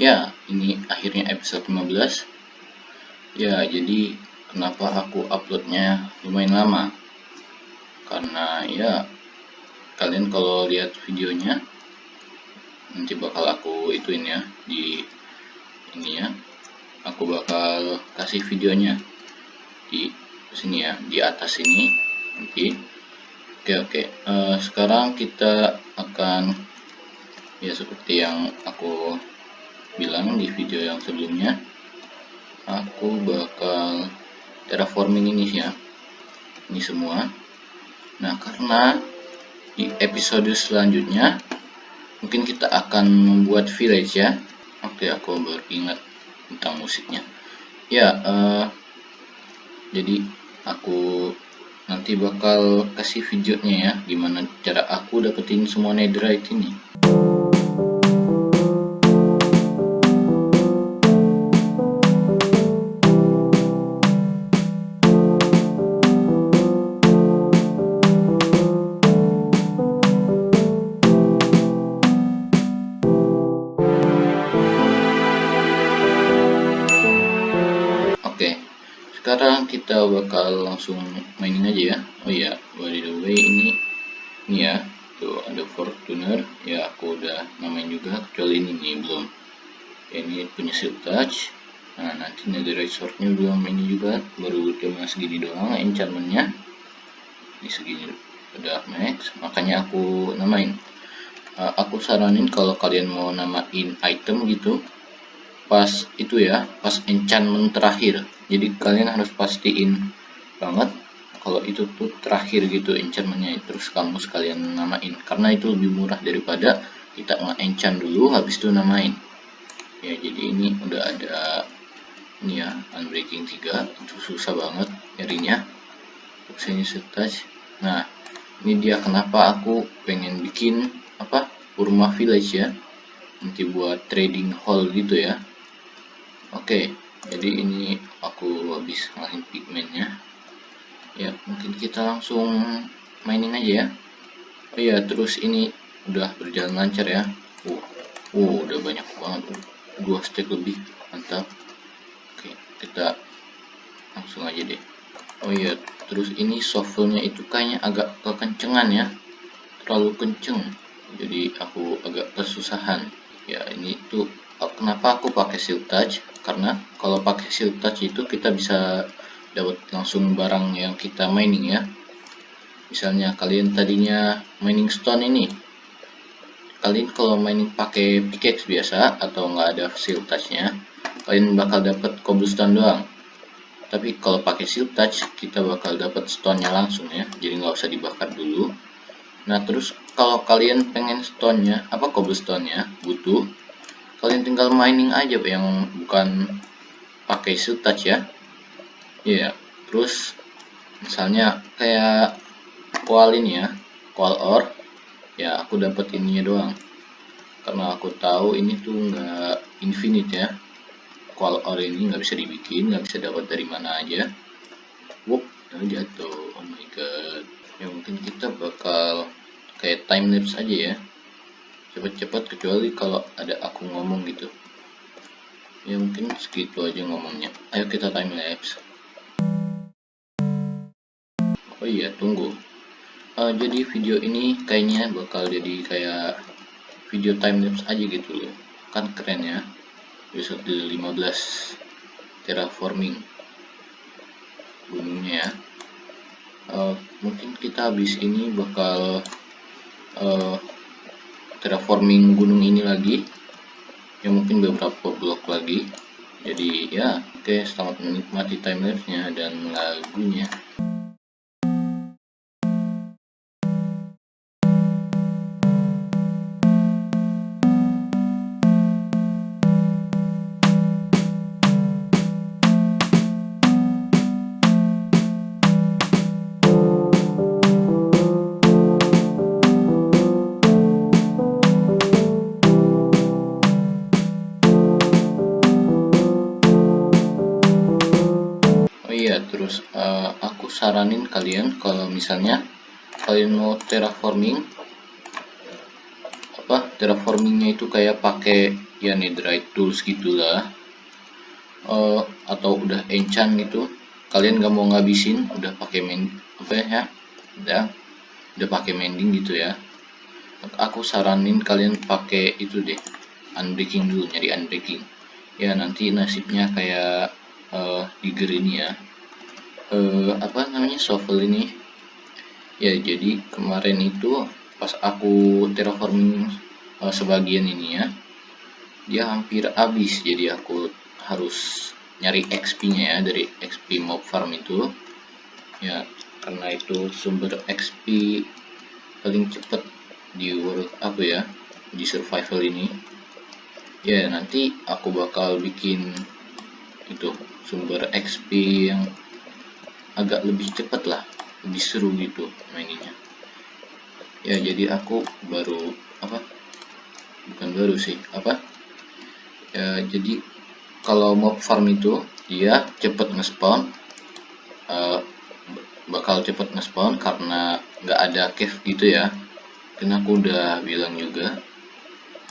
Ya, ini akhirnya episode 15. Ya, jadi kenapa aku uploadnya lumayan lama? Karena ya, kalian kalau lihat videonya, nanti bakal aku ituin ya, di ini ya. Aku bakal kasih videonya di sini ya, di atas ini. Nanti. Oke, oke. Uh, sekarang kita akan ya seperti yang aku bilang di video yang sebelumnya aku bakal terraforming ini ya ini semua. Nah karena di episode selanjutnya mungkin kita akan membuat village ya. Oke aku baru ingat tentang musiknya. Ya uh, jadi aku nanti bakal kasih videonya ya gimana cara aku dapetin semua netherite ini langsung mainin aja ya. Oh iya by the way ini ini ya tuh ada fortuner. Ya aku udah namain juga kecuali ini nih belum. Ini punya silk touch. Nah nanti netherite swordnya belum ini juga baru cuma segini doang enchantmentnya. Di segini udah max makanya aku namain. Uh, aku saranin kalau kalian mau namain item gitu pas itu ya pas enchantment terakhir. Jadi kalian harus pastiin banget. Kalau itu tuh terakhir gitu enchantmentnya. Terus kamu sekalian namain. Karena itu lebih murah daripada kita nge-enchant dulu habis itu namain. Ya jadi ini udah ada ini ya unbreaking 3 itu susah banget nyarinya. Sini touch nah ini dia kenapa aku pengen bikin apa Urma Village ya. Nanti buat trading hall gitu ya. Oke jadi ini aku habis ngalahin pigmentnya ya mungkin kita langsung mining aja ya. Oh ya terus ini udah berjalan lancar ya. Uh, uh udah banyak banget. Dua stack lebih mantap. Oke kita langsung aja deh. Oh iya terus ini shovelnya itu kayaknya agak kekencengan ya. Terlalu kenceng jadi aku agak kesusahan. Ya ini tuh kenapa aku pakai silk touch karena kalau pakai silk touch itu kita bisa dapat langsung barang yang kita mining ya. Misalnya kalian tadinya mining stone ini kalian kalau mining pakai pickaxe biasa atau nggak ada silk touchnya kalian bakal dapat cobblestone doang. Tapi kalau pakai silk touch kita bakal dapat stone nya langsung ya jadi nggak usah dibakar dulu. Nah terus kalau kalian pengen stone nya apa cobblestone nya butuh kalian tinggal mining aja yang bukan pakai silk touch ya iya. Yeah. terus misalnya kayak koal ini ya koal ore ya aku dapat ininya doang. Karena aku tahu ini tuh nggak infinite ya. Koal ore ini nggak bisa dibikin nggak bisa dapat dari mana aja. Wup, jatuh. Oh my god. Ya mungkin kita bakal kayak time lapse aja ya. Cepat-cepat kecuali kalau ada aku ngomong gitu. Ya mungkin segitu aja ngomongnya. Ayo kita time lapse iya tunggu. Uh, jadi video ini kayaknya bakal jadi kayak video time lapse aja gitu loh. Kan keren ya. Episode 15 terraforming. Gunungnya ya. Uh, mungkin kita habis ini bakal uh, terraforming gunung ini lagi. Ya mungkin beberapa blok lagi. Jadi ya oke okay, selamat menikmati timelapse nya dan lagunya saranin kalian kalau misalnya kalian mau terraforming apa terraformingnya itu kayak pakai ya netherite tools gitulah uh, atau udah enchant gitu. Kalian gak mau ngabisin udah pakai main apa ya udah udah pakai mending gitu ya. Aku saranin kalian pakai itu deh unbreaking dulu nyari unbreaking. Ya nanti nasibnya kayak uh, digger ini ya uh, apa namanya shovel ini. Ya jadi kemarin itu pas aku terraforming uh, sebagian ini ya dia hampir habis. Jadi aku harus nyari XP nya ya dari XP mob farm itu. Ya karena itu sumber XP paling cepat di world apa ya di survival ini. Ya nanti aku bakal bikin itu sumber XP yang agak lebih cepat lah lebih seru gitu mainnya. Ya jadi aku baru apa? Bukan baru sih apa? Ya jadi kalau mob farm itu dia cepet nge-spawn uh, bakal cepet nge-spawn karena nggak ada cave gitu ya. Dan aku udah bilang juga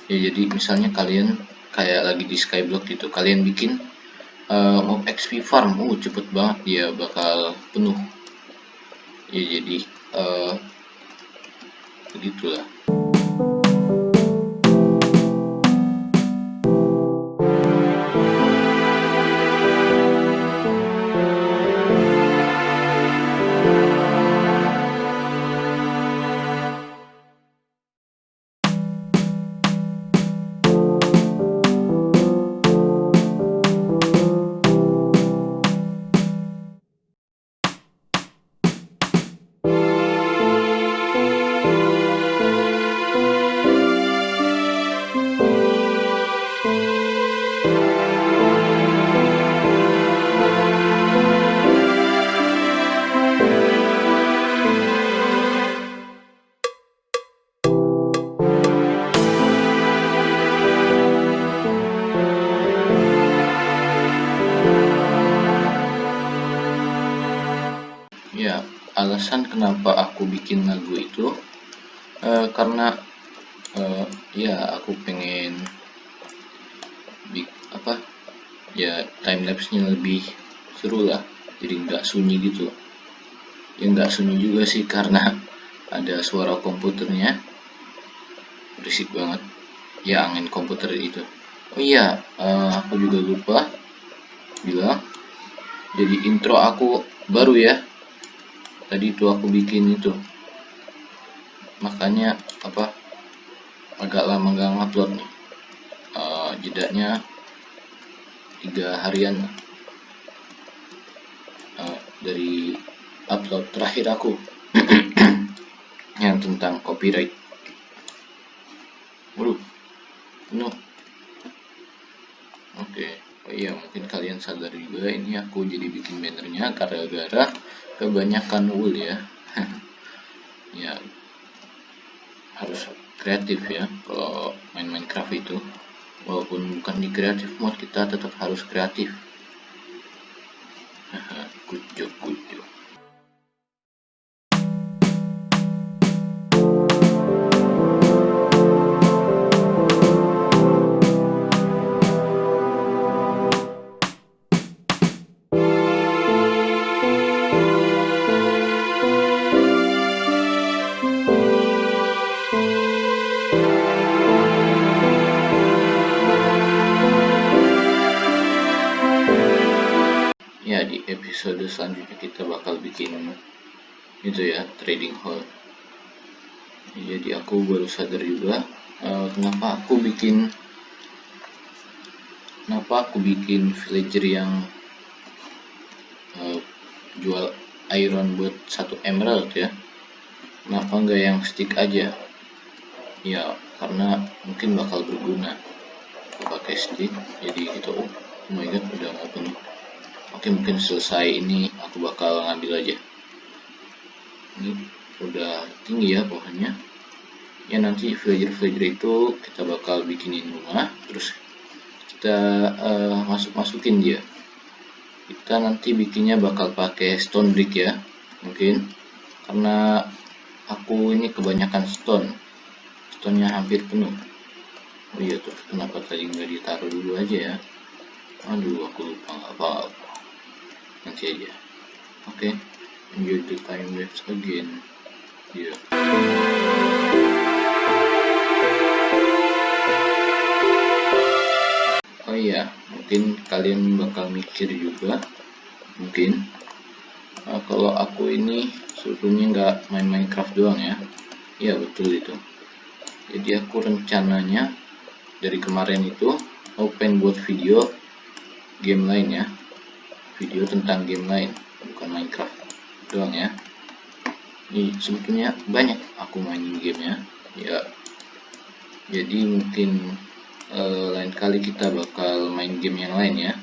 ya jadi misalnya kalian kayak lagi di skyblock gitu kalian bikin uh, mob XP farm. Uh cepet banget dia bakal penuh. Ya jadi uh, begitulah ya alasan kenapa aku bikin lagu itu uh, karena uh, ya aku pengen apa ya time lapse nya lebih seru lah. Jadi nggak sunyi gitu. Ya nggak sunyi juga sih karena ada suara komputernya. Berisik banget. Ya angin komputer itu. Oh iya uh, aku juga lupa bilang. Jadi intro aku baru ya tadi itu aku bikin itu. Makanya apa agak lama nggak ngupload nih. Uh, jedanya tiga harian. Uh, dari upload terakhir aku. Yang tentang copyright. Waduh no oke okay. oh iya mungkin kalian sadar juga ini aku jadi bikin bannernya gara-gara kebanyakan wool ya. Ya harus kreatif ya kalau main Minecraft itu. Walaupun bukan di kreatif mode kita tetap harus kreatif. Good job good job ya di episode selanjutnya kita bakal bikin itu ya trading hall jadi aku baru sadar juga uh, kenapa aku bikin kenapa aku bikin villager yang uh, jual iron buat satu emerald ya? Kenapa enggak yang stick aja ya karena mungkin bakal berguna. Pakai stick jadi kita oh, oh my god udah mau oke mungkin selesai ini aku bakal ngambil aja. Ini udah tinggi ya pohonnya. Ya nanti villager-villager itu kita bakal bikinin rumah. Terus kita uh, masuk-masukin dia. Kita nanti bikinnya bakal pakai stone brick ya mungkin. Karena aku ini kebanyakan stone stone nya hampir penuh. Oh iya terus kenapa tadi nggak ditaruh dulu aja ya? Aduh aku lupa nggak apa-apa. Nanti aja. Oke okay. enjoy the time lapse again. Yeah. oh iya mungkin kalian bakal mikir juga. Mungkin. Nah, kalau aku ini sebetulnya nggak main Minecraft doang ya. Iya betul itu jadi aku rencananya dari kemarin itu open buat video game lain ya. Video tentang game lain bukan Minecraft doang ya. Ini sebetulnya banyak aku mainin gamenya ya. Jadi mungkin uh, lain kali kita bakal main game yang lain ya.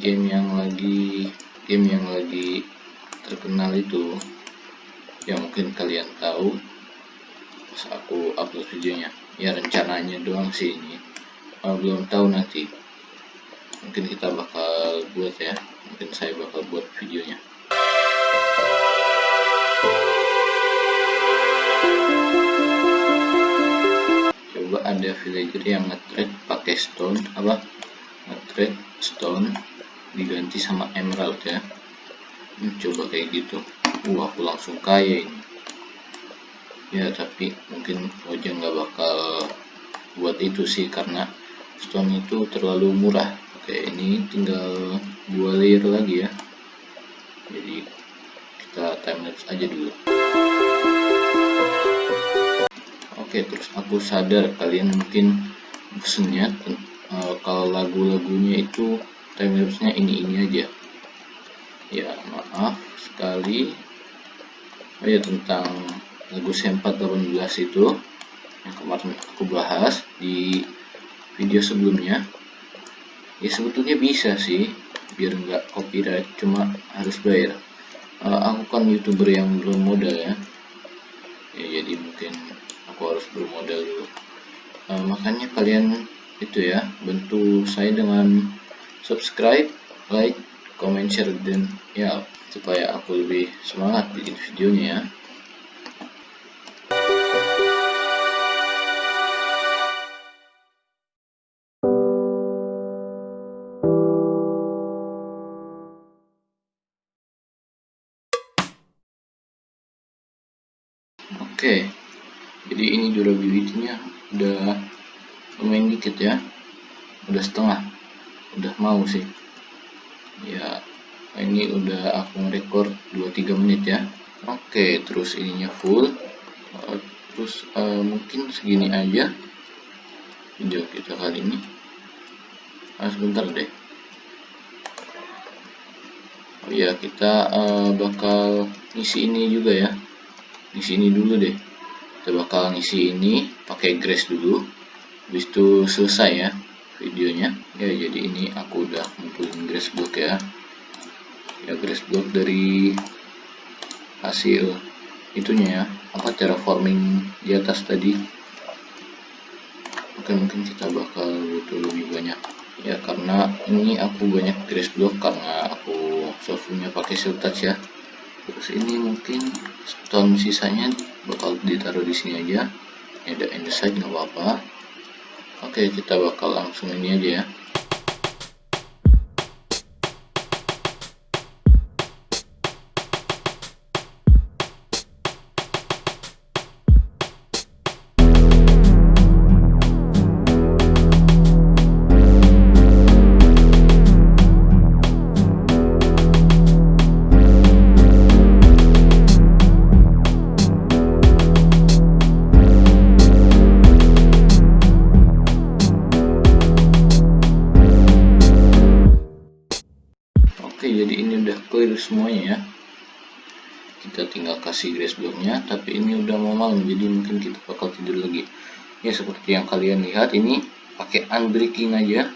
Game yang lagi game yang lagi terkenal itu yang mungkin kalian tahu pas aku upload videonya. Ya rencananya doang sih ini. Uh, belum tahu nanti. Mungkin kita bakal buat ya. Mungkin saya bakal buat videonya. Coba ada villager yang nge pakai stone. Apa? Nge stone. Diganti sama emerald ya. Hmm, coba kayak gitu. Wah aku langsung kaya ini ya tapi mungkin wajah nggak bakal buat itu sih karena stone itu terlalu murah. Oke ini tinggal dua layer lagi ya. Jadi kita timelapse aja dulu. Oke terus aku sadar kalian mungkin bosennya uh, kalau lagu-lagunya itu timelapse nya ini ini aja. Ya maaf sekali. Oh ya tentang lagu C418 itu yang kemarin aku bahas di video sebelumnya ya sebetulnya bisa sih biar nggak copyright cuma harus bayar. Uh, aku kan youtuber yang belum modal ya. Ya jadi mungkin aku harus bermodal dulu. Uh, makanya kalian itu ya bantu saya dengan subscribe like comment share dan ya supaya aku lebih semangat bikin videonya ya udah lumayan dikit ya, udah setengah, udah mau sih. Ya ini udah aku record 2-3 menit ya. Oke terus ininya full. Uh, terus uh, mungkin segini aja video kita kali ini. Ah, sebentar deh. Oh ya kita uh, bakal ngisi ini juga ya. Ngisi ini dulu deh kita bakal ngisi ini pakai grace dulu. Habis itu selesai ya videonya. Ya jadi ini aku udah ngumpulin grass block ya. Ya grass block dari hasil itunya ya. Apa terraforming di atas tadi? Oke mungkin kita bakal butuh lebih banyak. Ya karena ini aku banyak grass block karena aku softwarenya pakai touch ya terus ini mungkin stone sisanya bakal ditaruh di sini aja ini ada andesite nggak apa-apa Oke, kita bakal langsung ini aja ya. Semuanya ya. Kita tinggal kasih grace blocknya tapi ini udah mau malam jadi mungkin kita bakal tidur lagi. Ya seperti yang kalian lihat ini pakai unbreaking aja.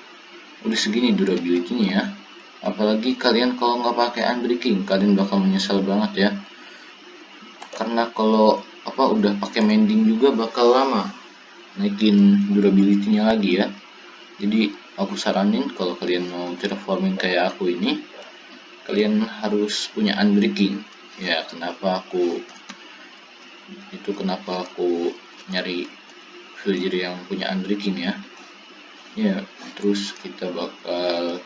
Udah segini durability nya ya. Apalagi kalian kalau nggak pakai unbreaking kalian bakal menyesal banget ya. Karena kalau apa udah pakai mending juga bakal lama naikin durability nya lagi ya. Jadi aku saranin kalau kalian mau terraforming kayak aku ini kalian harus punya unbreaking. Ya kenapa aku itu kenapa aku nyari villager yang punya unbreaking ya? Ya terus kita bakal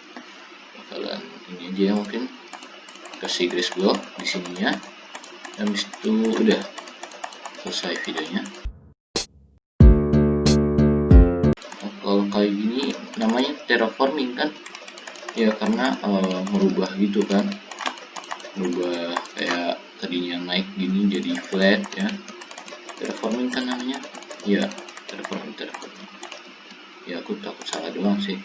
bakalan ini aja ya mungkin kasih grace block di sininya habis itu udah selesai videonya. Kalau kayak gini namanya terraforming kan ya karena uh, merubah gitu kan. Merubah kayak tadinya naik gini jadi flat ya. Terraforming kan namanya? Ya terraforming terraforming. Ya aku takut salah doang sih.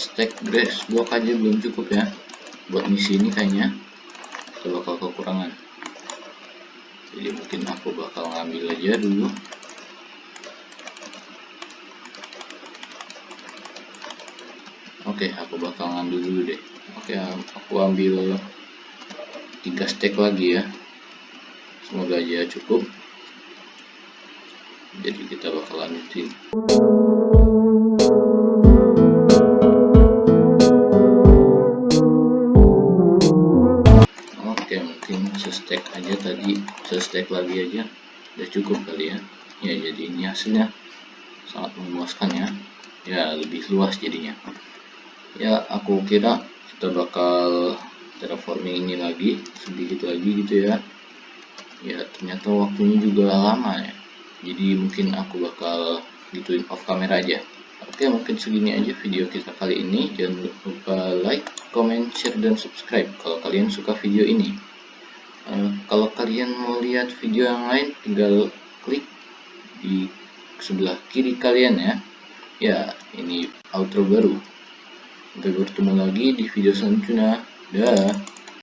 Stack grass block aja belum cukup ya. Buat misi ini kayaknya. Kita bakal kekurangan jadi mungkin aku bakal ngambil aja dulu. Oke aku bakal ngambil dulu deh. Oke aku ambil tiga stack lagi ya. Semoga aja cukup. Jadi kita bakal lanjutin stack aja tadi stack lagi aja udah cukup kali ya. Ya jadi ini hasilnya sangat memuaskan ya. Ya lebih luas jadinya. Ya aku kira kita bakal terraforming ini lagi sedikit lagi gitu ya. Ya ternyata waktunya juga lama ya. Jadi mungkin aku bakal gituin off camera aja. Oke mungkin segini aja video kita kali ini. Jangan lupa like comment share dan subscribe kalau kalian suka video ini kalau kalian mau lihat video yang lain tinggal klik di sebelah kiri kalian ya. Ya ini outro baru. Sampai bertemu lagi di video selanjutnya. Dah